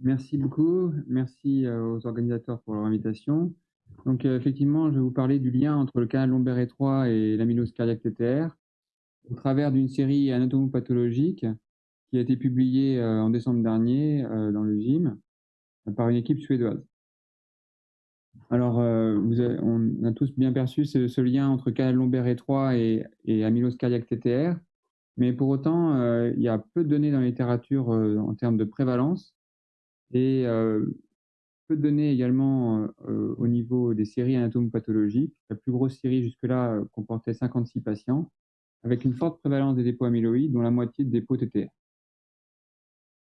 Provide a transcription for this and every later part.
Merci beaucoup. Merci aux organisateurs pour leur invitation. Donc, effectivement, je vais vous parler du lien entre le canal lombaire étroit et l'amylose cardiaque TTR au travers d'une série anatomopathologique qui a été publiée en décembre dernier dans le GYM par une équipe suédoise. Alors, on a tous bien perçu ce, lien entre canal lombaire étroit et, et amylose cardiaque TTR, mais pour autant, il y a peu de données dans la littérature en termes de prévalence et peu de données également au niveau des séries anatomopathologiques. La plus grosse série jusque-là comportait 56 patients, avec une forte prévalence des dépôts amyloïdes, dont la moitié de dépôts TTR.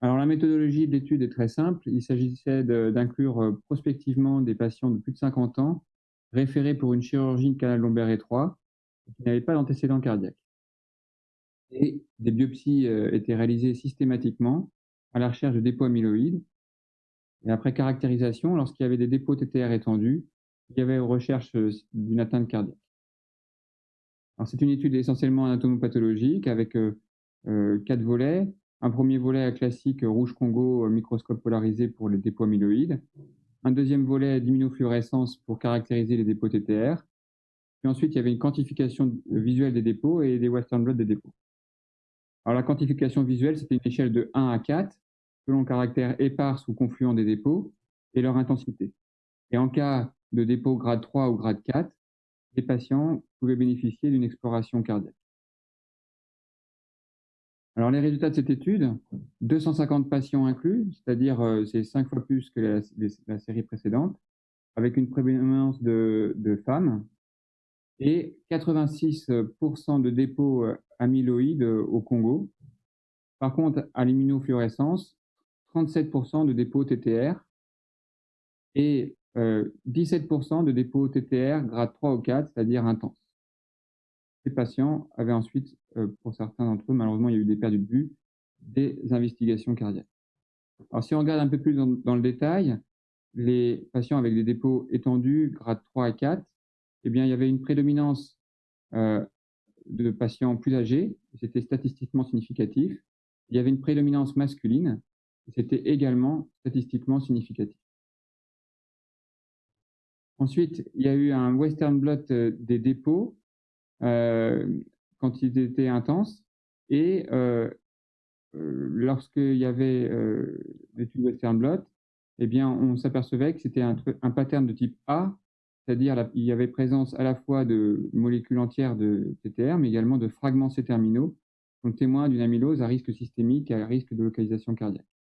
Alors la méthodologie de l'étude est très simple. Il s'agissait d'inclure prospectivement des patients de plus de 50 ans référés pour une chirurgie de canal lombaire étroit qui n'avaient pas d'antécédent cardiaque. Et des biopsies étaient réalisées systématiquement à la recherche de dépôts amyloïdes et après caractérisation, lorsqu'il y avait des dépôts TTR étendus, il y avait recherche euh, d'une atteinte cardiaque. c'est une étude essentiellement anatomopathologique avec euh, euh, quatre volets. Un premier volet classique rouge Congo, microscope polarisé pour les dépôts amyloïdes. Un deuxième volet d'immunofluorescence pour caractériser les dépôts TTR. Puis ensuite, il y avait une quantification visuelle des dépôts et des Western blot des dépôts. Alors la quantification visuelle, c'était une échelle de 1 à 4 selon le caractère épars ou confluent des dépôts et leur intensité. Et en cas de dépôt grade 3 ou grade 4, les patients pouvaient bénéficier d'une exploration cardiaque. Alors les résultats de cette étude, 250 patients inclus, c'est-à-dire euh, c'est 5 fois plus que la, série précédente, avec une prédominance de, femmes, et 86% de dépôts euh, amyloïdes au Congo. Par contre, à l'immunofluorescence, 37% de dépôts TTR et 17% euh, de dépôts TTR grade 3 ou 4, c'est-à-dire intense. Ces patients avaient ensuite, euh, pour certains d'entre eux, malheureusement, il y a eu des pertes de vue, des investigations cardiaques. Alors, si on regarde un peu plus dans, le détail, les patients avec des dépôts étendus, grade 3 et 4, eh bien, il y avait une prédominance euh, de patients plus âgés, c'était statistiquement significatif. Il y avait une prédominance masculine, c'était également statistiquement significatif. Ensuite, il y a eu un Western blot euh, des dépôts euh, quand ils étaient intenses et euh, lorsqu'il y avait l'étude Western blot, eh bien, on s'apercevait que c'était un, pattern de type A, c'est-à-dire il y avait présence à la fois de molécules entières de TTR, mais également de fragments C-terminaux, donc témoin d'une amylose à risque systémique et à risque de localisation cardiaque.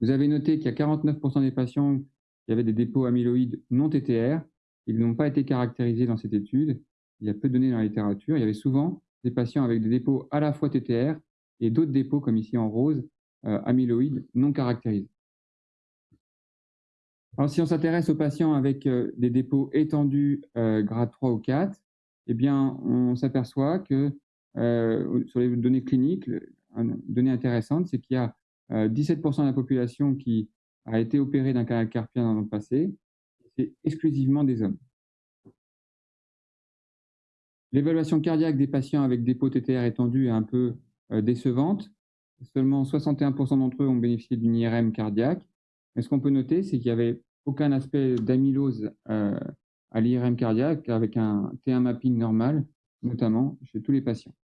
Vous avez noté qu'il y a 49% des patients qui avaient des dépôts amyloïdes non TTR. Ils n'ont pas été caractérisés dans cette étude. Il y a peu de données dans la littérature. Il y avait souvent des patients avec des dépôts à la fois TTR et d'autres dépôts, comme ici en rose, euh, amyloïdes non caractérisés. Alors, si on s'intéresse aux patients avec euh, des dépôts étendus euh, grade 3 ou 4, eh bien, on s'aperçoit que sur les données cliniques, une donnée intéressante, c'est qu'il y a 17% euh, de la population qui a été opérée d'un canal carpien dans le passé, c'est exclusivement des hommes. L'évaluation cardiaque des patients avec dépôt TTR étendu est un peu euh, décevante. Seulement 61% d'entre eux ont bénéficié d'une IRM cardiaque. Mais ce qu'on peut noter, c'est qu'il n'y avait aucun aspect d'amylose euh, à l'IRM cardiaque avec un T1 mapping normal, notamment chez tous les patients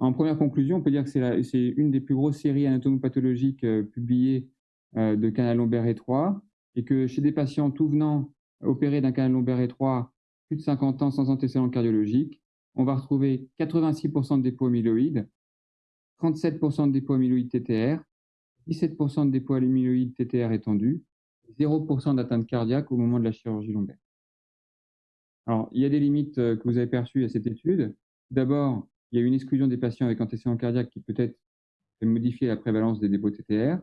en première conclusion, on peut dire que c'est une des plus grosses séries anatomopathologiques euh, publiées euh, de canal lombaire étroit et que chez des patients tout venant opérés d'un canal lombaire étroit plus de 50 ans sans antécédent cardiologique, on va retrouver 86% de dépôts amyloïdes, 37% de dépôts amyloïdes TTR, 17% de dépôts amyloïdes TTR étendus, 0% d'atteinte cardiaque au moment de la chirurgie lombaire. Alors, il y a des limites euh, que vous avez perçues à cette étude. D'abord, il y a une exclusion des patients avec antécédents cardiaques qui peut-être fait modifier la prévalence des dépôts TTR.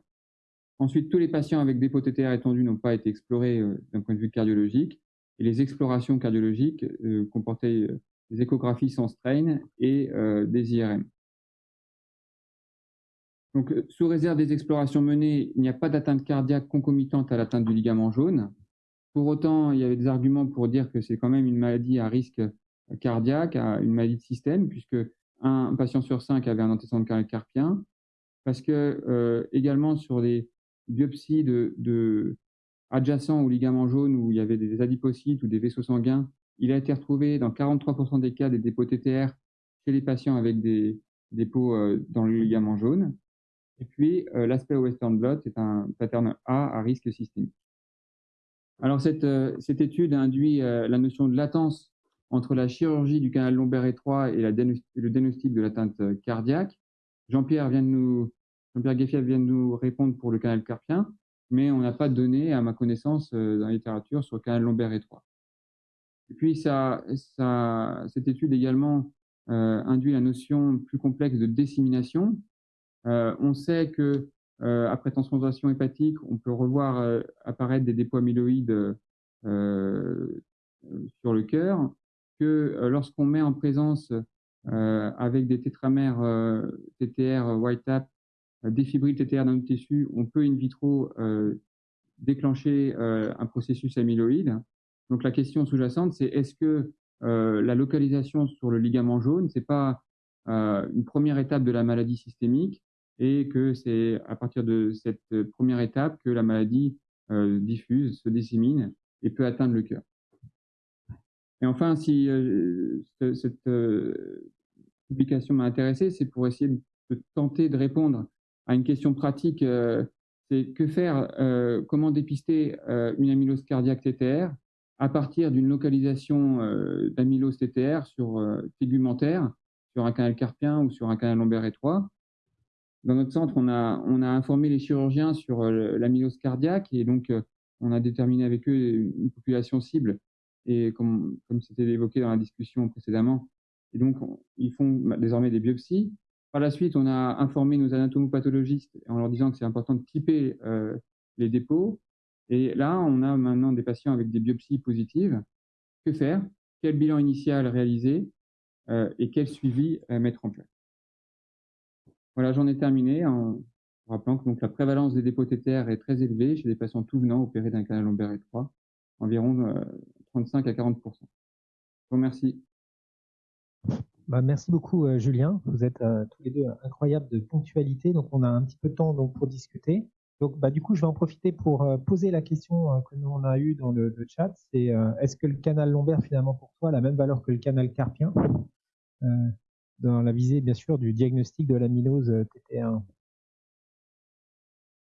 Ensuite, tous les patients avec dépôts TTR étendus n'ont pas été explorés euh, d'un point de vue cardiologique. Et les explorations cardiologiques euh, comportaient euh, des échographies sans strain et des IRM. Donc, sous réserve des explorations menées, il n'y a pas d'atteinte cardiaque concomitante à l'atteinte du ligament jaune. Pour autant, il y avait des arguments pour dire que c'est quand même une maladie à risque cardiaque, à une maladie de système, puisque un patient sur cinq avait un antécédent carpien. parce que également sur des biopsies de, adjacents au ligament jaune où il y avait des adipocytes ou des vaisseaux sanguins, il a été retrouvé dans 43% des cas des dépôts TTR chez les patients avec des dépôts dans le ligament jaune. Et puis, l'aspect Western blot, c'est un pattern A à risque systémique. Alors, cette, cette étude induit la notion de latence entre la chirurgie du canal lombaire étroit et, le diagnostic de l'atteinte cardiaque. Jean-Pierre vient Jean-Pierre vient de nous répondre pour le canal carpien, mais on n'a pas de données, à ma connaissance, dans la littérature sur le canal lombaire étroit. Et puis, cette étude également induit la notion plus complexe de dissémination. on sait que euh, après transplantation hépatique, on peut revoir euh, apparaître des dépôts amyloïdes euh, sur le cœur, que lorsqu'on met en présence avec des tétramères TTR white tap, des fibrilles TTR dans le tissu, on peut in vitro déclencher un processus amyloïde. Donc la question sous-jacente, c'est est-ce que la localisation sur le ligament jaune, c'est pas une première étape de la maladie systémique et que c'est à partir de cette première étape que la maladie euh, diffuse, se dissémine et peut atteindre le cœur? Et enfin, si euh, cette euh, publication m'a intéressé, c'est pour essayer de tenter de répondre à une question pratique, c'est que faire, comment dépister une amylose cardiaque TTR à partir d'une localisation d'amylose TTR sur tegumentaire, sur un canal carpien ou sur un canal lombaire étroit, dans notre centre, on a, informé les chirurgiens sur euh, l'amylose cardiaque et donc euh, on a déterminé avec eux une population cible et comme, c'était évoqué dans la discussion précédemment. Et donc, ils font désormais des biopsies. Par la suite, on a informé nos anatomopathologistes en leur disant que c'est important de typer euh, les dépôts. Et là, on a maintenant des patients avec des biopsies positives. Que faire? Quel bilan initial réaliser et quel suivi mettre en place? Voilà, j'en ai terminé en rappelant que donc, la prévalence des dépôts TTR est très élevée chez les patients tout venant opérés d'un canal lombaire étroit, environ 35 euh, à 40 Je vous remercie. Bah, merci beaucoup, euh, Julien. Vous êtes euh, tous les deux incroyables de ponctualité. Donc, on a un petit peu de temps donc, pour discuter. Donc, bah, du coup, je vais en profiter pour poser la question que nous on a eue dans le, chat. C'est est-ce que le canal lombaire, finalement, pour toi, a la même valeur que le canal carpien? Dans la visée, bien sûr, du diagnostic de l'amylose euh, TT1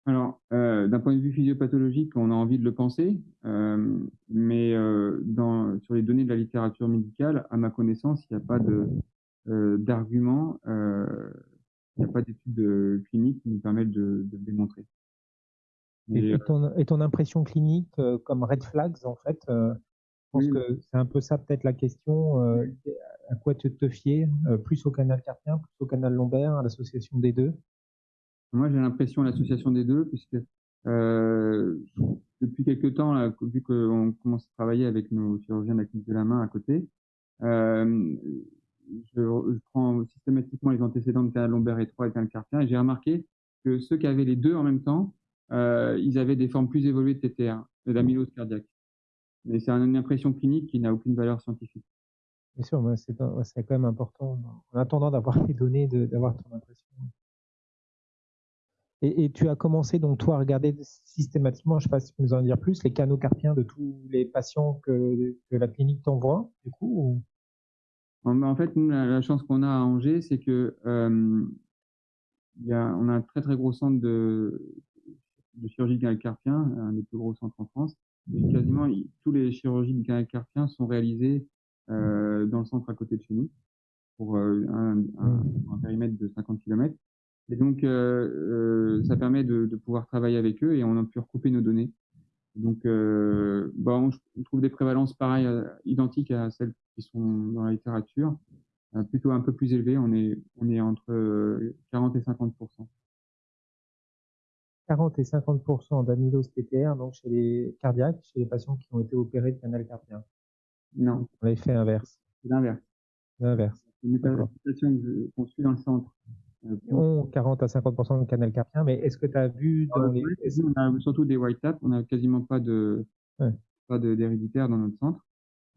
alors, euh, d'un point de vue physiopathologique, on a envie de le penser, euh, mais dans, sur les données de la littérature médicale, à ma connaissance, il n'y a pas d'argument, il n'y a pas d'études cliniques qui nous permettent de, le démontrer. Et, ton, impression clinique comme red flags, en fait, je pense que c'est un peu ça peut-être la question à quoi tu te fier euh, Plus au canal carpien, plus au canal lombaire, à l'association des deux? Moi, j'ai l'impression l'association des deux, puisque euh, depuis quelques temps, vu qu'on commence à travailler avec nos chirurgiens de la de la main à côté, euh, je, prends systématiquement les antécédents de canal lombaire étroit et canal carpien, et j'ai remarqué que ceux qui avaient les deux en même temps, ils avaient des formes plus évoluées de TTR, d'amylose cardiaque. Mais c'est une impression clinique qui n'a aucune valeur scientifique. Bien sûr, c'est quand même important, en attendant d'avoir les données, d'avoir ton impression. Et, tu as commencé donc toi à regarder systématiquement, je ne sais pas si tu peux nous en dire plus, les canaux carpiens de tous les patients que, la clinique t'envoie, du coup En fait, nous, la, chance qu'on a à Angers, c'est que y a, on a un très très gros centre de, chirurgie du canal carpien, un des plus gros centres en France. Quasiment tous les chirurgies du canal carpien sont réalisées euh, dans le centre à côté de chez nous, pour euh, un, un, périmètre de 50 km. Et donc, euh, ça permet de, de, pouvoir travailler avec eux et on a pu recouper nos données. Donc, euh, bon, on trouve des prévalences pareilles, identiques à celles qui sont dans la littérature, plutôt un peu plus élevées. On est, on est entre 40 et 50% 40 et 50% d'amylose TTR donc chez les cardiaques, chez les patients qui ont été opérés de canal carpien. Non. L'effet inverse. C'est l'inverse. L'inverse. C'est une situation qu'on suit dans le centre. Euh, 40 à 50% de canal carpien, mais est-ce que tu as vu dans les... On a surtout des white taps, on n'a quasiment pas de pas d'héréditaire dans notre centre.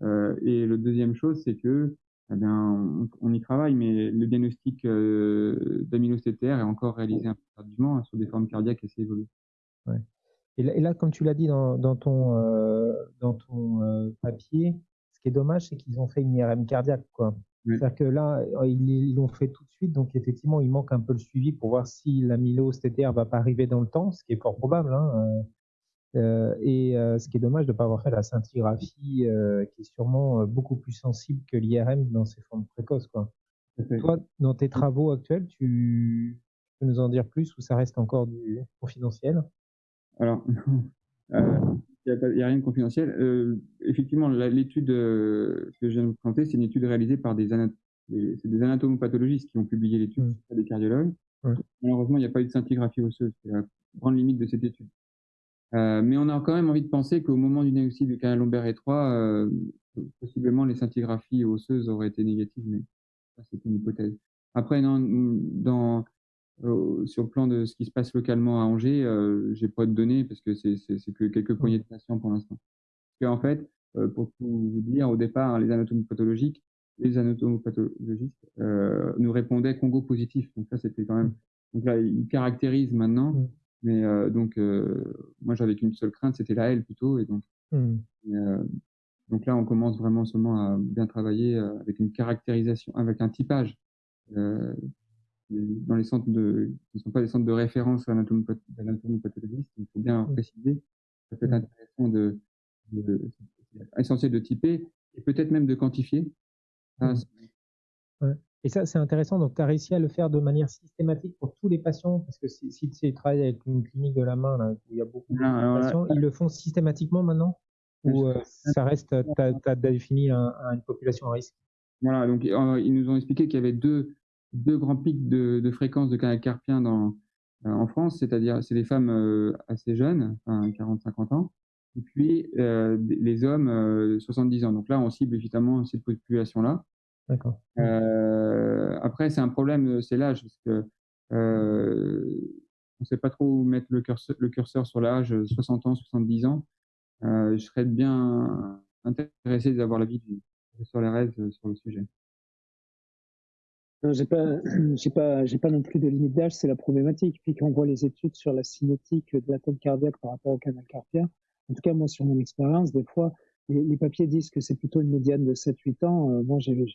Euh, et le deuxième chose, c'est que eh bien, on, y travaille, mais le diagnostic euh, est encore réalisé un peu tardivement hein, sur des formes cardiaques assez évoluées. Et, là, comme tu l'as dit dans, ton, euh, dans ton euh, papier, ce qui est dommage, c'est qu'ils ont fait une IRM cardiaque. C'est-à-dire que là, ils l'ont fait tout de suite, donc effectivement, il manque un peu le suivi pour voir si l'amylose TTR va pas arriver dans le temps, ce qui est fort probable. Hein, euh, et euh, ce qui est dommage de ne pas avoir fait la scintigraphie, euh, qui est sûrement beaucoup plus sensible que l'IRM dans ces formes précoces. Quoi. Toi, dans tes travaux actuels, tu peux nous en dire plus ou ça reste encore du confidentiel? Alors, il n'y a, rien de confidentiel. effectivement, l'étude que je viens de vous présenter, c'est une étude réalisée par des, des anatomopathologistes qui ont publié l'étude, mmh. pas des cardiologues. Malheureusement, il n'y a pas eu de scintigraphie osseuse. C'est la grande limite de cette étude. Euh, mais on a quand même envie de penser qu'au moment du diagnostic du canal lombaire étroit, euh, possiblement les scintigraphies osseuses auraient été négatives, mais ça c'est une hypothèse. Après, dans, dans euh, sur le plan de ce qui se passe localement à Angers, euh, j'ai pas de données parce que c'est que quelques poignées de patients pour l'instant. Qu'en fait, euh, pour tout vous dire, au départ, les anatomes pathologiques, les anatomopathologistes euh, nous répondaient Congo positif. Donc ça, c'était quand même. Donc là, ils caractérisent maintenant. Mmh. Mais euh, donc, euh, moi, j'avais qu'une seule crainte, c'était la L plutôt. Et donc, euh, donc là, on commence vraiment seulement à bien travailler avec une caractérisation, avec un typage. Dans les centres de, qui ne sont pas des centres de référence à l'anatomie pathologiste, il faut bien mmh. préciser. Ça peut être intéressant de, de, essentiel de typer et peut-être même de quantifier. ouais. Et ça, c'est intéressant. Donc, tu as réussi à le faire de manière systématique pour tous les patients, parce que si, si tu travailles avec une clinique de la main, là, où il y a beaucoup de patients, ils le font systématiquement maintenant? Ou euh, ça reste, tu as, défini une population à risque? Voilà, donc euh, ils nous ont expliqué qu'il y avait deux, deux grands pics de, de fréquence de canal carpien dans, euh, en France, c'est-à-dire c'est des femmes assez jeunes, enfin 40-50 ans, et puis les hommes 70 ans. Donc là, on cible évidemment cette population-là. D'accord. Euh, après, c'est un problème, c'est l'âge, parce que euh, on ne sait pas trop où mettre le curseur, le curseur sur l'âge, 60 ans, 70 ans. Euh, je serais bien intéressé d'avoir l'avis du professeur Lérez sur le sujet. Non, j'ai pas, j'ai pas, j'ai pas non plus de limite d'âge, c'est la problématique. Puis quand on voit les études sur la cinétique de l'atome cardiaque par rapport au canal carpien, en tout cas moi sur mon expérience, des fois les, papiers disent que c'est plutôt une médiane de 7-8 ans. moi j'ai,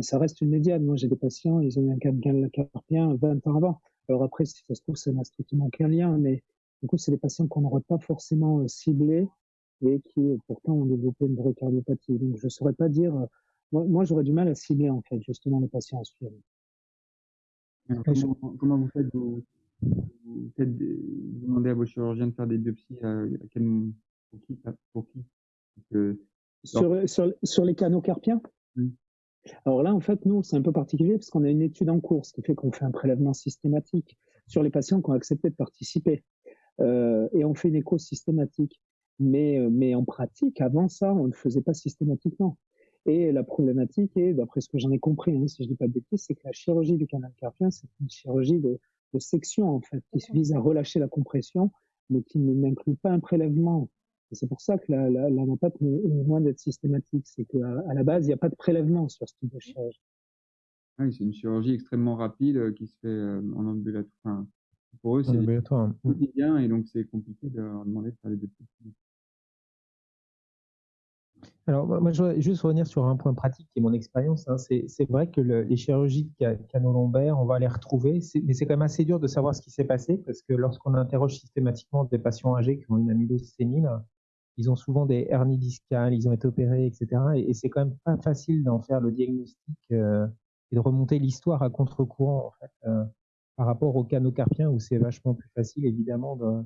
ça reste une médiane. Moi, j'ai des patients, ils ont eu un canal carpien 20 ans avant. Alors après, si ça se trouve, ça n'a strictement aucun lien, mais du coup, c'est des patients qu'on n'aurait pas forcément euh, ciblés et qui, euh, pourtant, ont développé une vraie cardiopathie. Donc, je saurais pas dire. Euh, moi, j'aurais du mal à cibler, en fait, justement, les patients à suivre. Comment, vous faites vous, faites demandez à vos chirurgiens de faire des biopsies à, quel, pour qui, pour qui? Sur, sur, sur, les canaux carpiens? Alors là, en fait, nous, c'est un peu particulier parce qu'on a une étude en cours, ce qui fait qu'on fait un prélèvement systématique sur les patients qui ont accepté de participer. Euh, et on fait une écho systématique. Mais, euh, mais en pratique, avant ça, on ne le faisait pas systématiquement. Et la problématique est, d'après ce que j'en ai compris, hein, si je dis pas de bêtises, c'est que la chirurgie du canal carpien, c'est une chirurgie de, de section, en fait, qui vise à relâcher la compression, mais qui n'inclut pas un prélèvement c'est pour ça que la, la, la est loin d'être systématique. C'est qu'à à la base, il n'y a pas de prélèvement sur ce type de chirurgie. Oui, c'est une chirurgie extrêmement rapide euh, qui se fait euh, en ambulatoire. pour eux, c'est quotidien et donc c'est compliqué de leur demander de faire les deux alors, moi, je voudrais juste revenir sur un point pratique qui est mon expérience. Hein. C'est vrai que les chirurgies canaux-lombaires, on va les retrouver, mais c'est quand même assez dur de savoir ce qui s'est passé parce que lorsqu'on interroge systématiquement des patients âgés qui ont une amylose sénile, ils ont souvent des hernies discales, ils ont été opérés, etc. Et, c'est quand même pas facile d'en faire le diagnostic euh, et de remonter l'histoire à contre-courant, euh, par rapport au canaux carpien où c'est vachement plus facile, évidemment, de,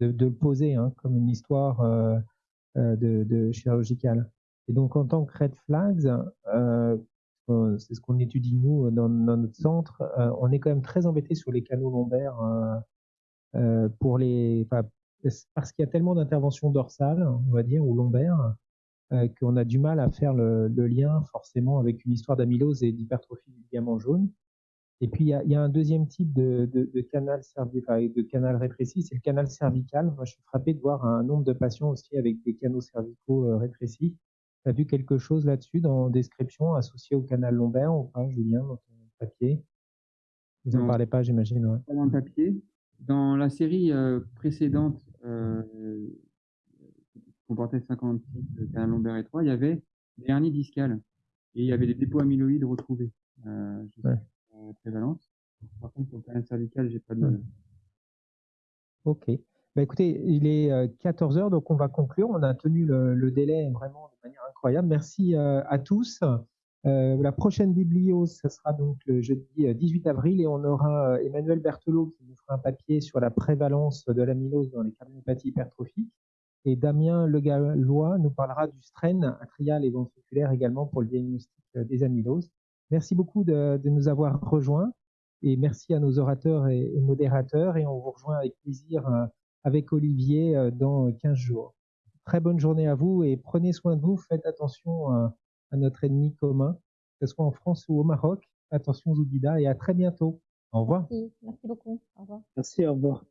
de, de le poser hein, comme une histoire euh, de, de chirurgicale. Et donc, en tant que red flags, c'est ce qu'on étudie nous dans, dans notre centre, on est quand même très embêté sur les canaux lombaires pour les, parce qu'il y a tellement d'interventions dorsales, on va dire, ou lombaires, euh, qu'on a du mal à faire le, lien forcément avec une histoire d'amylose et d'hypertrophie du ligament jaune. Et puis il y a, y a, un deuxième type de, de, de canal cervical, de canal rétréci, c'est le canal cervical. Moi, je suis frappé de voir un nombre de patients aussi avec des canaux cervicaux euh, rétrécis. as vu quelque chose là-dessus dans la description associée au canal lombaire ou pas, Julien, dans ton papier? Vous n'en parlez pas, j'imagine. Ouais. Pas dans le papier. Dans la série euh, précédente, euh, qui comportait 56 canal lombaire étroit, il y avait des hernies discales et il y avait des dépôts amyloïdes retrouvés. Euh, je sais pas, prévalence. Par contre, pour le canal cervical, j'ai pas de. Ok. Bah, écoutez, il est 14 euh, heures, donc on va conclure. On a tenu le, délai vraiment de manière incroyable. Merci euh, à tous. Euh, la prochaine biblio, ce sera donc le jeudi 18 avril et on aura Emmanuel Berthelot qui nous fera un papier sur la prévalence de l'amylose dans les cardiopathies hypertrophiques. Et Damien Legallois nous parlera du strain atrial et ventriculaire également pour le diagnostic des amyloses. Merci beaucoup de, de nous avoir rejoints et merci à nos orateurs et, et modérateurs et on vous rejoint avec plaisir avec Olivier euh, dans 15 jours. Très bonne journée à vous et prenez soin de vous. Faites attention euh, à notre ennemi commun, que ce soit en France ou au Maroc. Attention Zoubida et à très bientôt. Au revoir. Merci, merci beaucoup. Au revoir. Merci, au revoir.